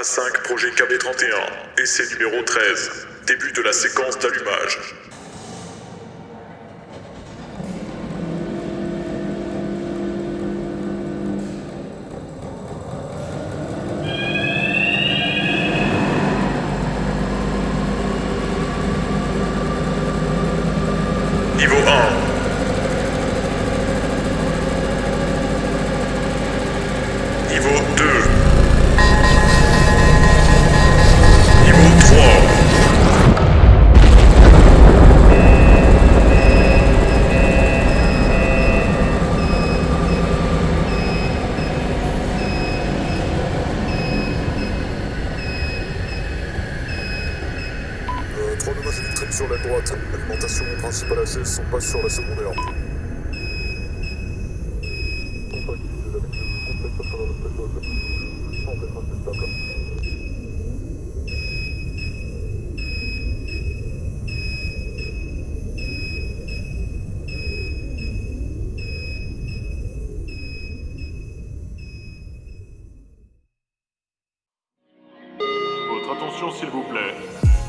A5 projet KB31, essai numéro 13, début de la séquence d'allumage. Niveau 1. Trois dommages électriques sur la droite. Alimentation principale à 16, on passe sur la secondaire. Votre attention s'il vous plaît.